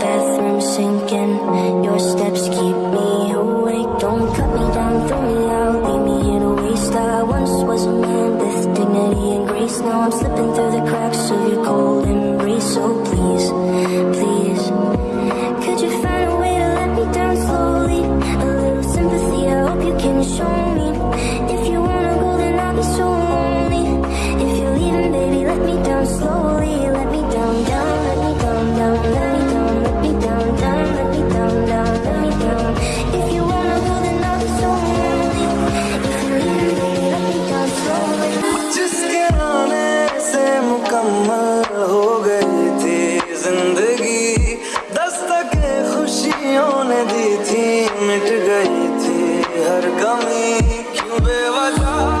bathroom sinking. Your steps keep me awake. Don't cut me down, throw me out. Leave me here to waste. I once was a man with dignity and grace. Now I'm slipping through the cracks of your cold embrace. So please, please मिट गई थी। हर कमी क्यों बेवजह